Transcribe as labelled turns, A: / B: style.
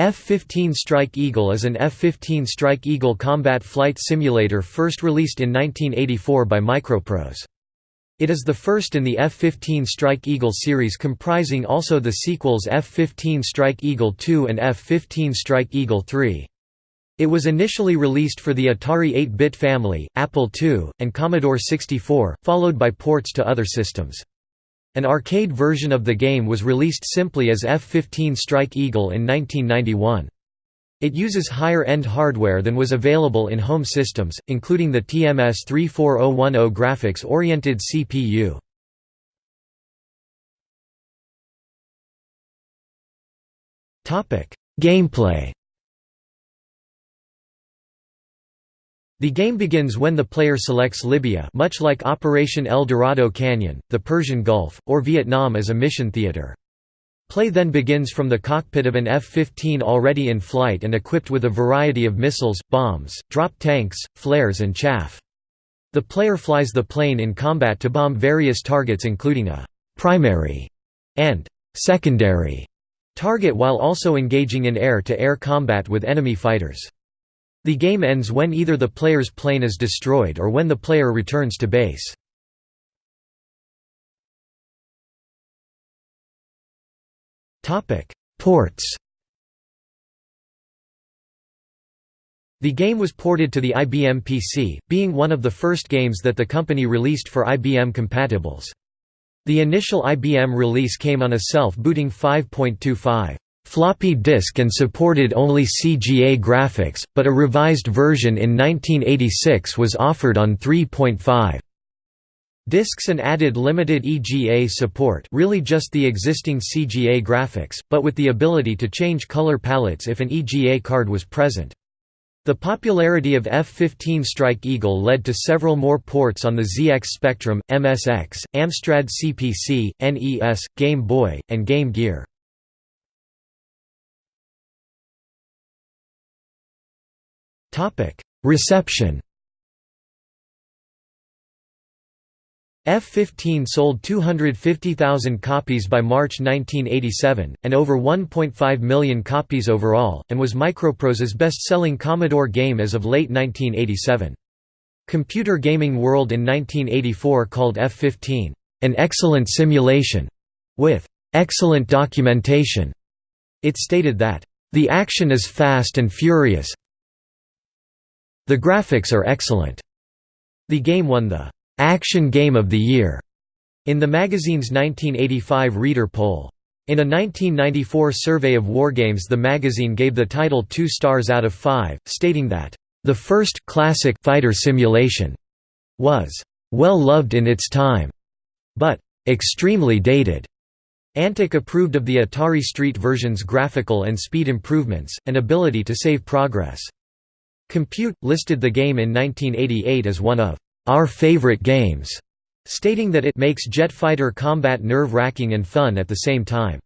A: F-15 Strike Eagle is an F-15 Strike Eagle combat flight simulator first released in 1984 by Microprose. It is the first in the F-15 Strike Eagle series comprising also the sequels F-15 Strike Eagle II and F-15 Strike Eagle III. It was initially released for the Atari 8-bit family, Apple II, and Commodore 64, followed by ports to other systems. An arcade version of the game was released simply as F-15 Strike Eagle in 1991. It uses higher-end hardware than was available in home systems, including the TMS 34010 graphics-oriented CPU. Gameplay The game begins when the player selects Libya much like Operation El Dorado Canyon, the Persian Gulf, or Vietnam as a mission theater. Play then begins from the cockpit of an F-15 already in flight and equipped with a variety of missiles, bombs, drop tanks, flares and chaff. The player flies the plane in combat to bomb various targets including a «primary» and «secondary» target while also engaging in air-to-air -air combat with enemy fighters. The game ends when either the player's plane is destroyed or when the player returns to base. Ports The game was ported to the IBM PC, being one of the first games that the company released for IBM compatibles. The initial IBM release came on a self-booting 5.25 floppy disk and supported only CGA graphics, but a revised version in 1986 was offered on 3.5 disks and added limited EGA support really just the existing CGA graphics, but with the ability to change color palettes if an EGA card was present. The popularity of F-15 Strike Eagle led to several more ports on the ZX Spectrum, MSX, Amstrad CPC, NES, Game Boy, and Game Gear. Reception F-15 sold 250,000 copies by March 1987, and over 1.5 million copies overall, and was Microprose's best-selling Commodore game as of late 1987. Computer Gaming World in 1984 called F-15, "...an excellent simulation," with "...excellent documentation." It stated that, "...the action is fast and furious, the graphics are excellent. The game won the Action Game of the Year in the magazine's 1985 reader poll. In a 1994 survey of wargames the magazine gave the title 2 stars out of 5, stating that, "...the first classic fighter simulation was well loved in its time, but extremely dated." Antic approved of the Atari Street version's graphical and speed improvements, and ability to save progress. Compute, listed the game in 1988 as one of our favorite games, stating that it makes jet fighter combat nerve-wracking and fun at the same time.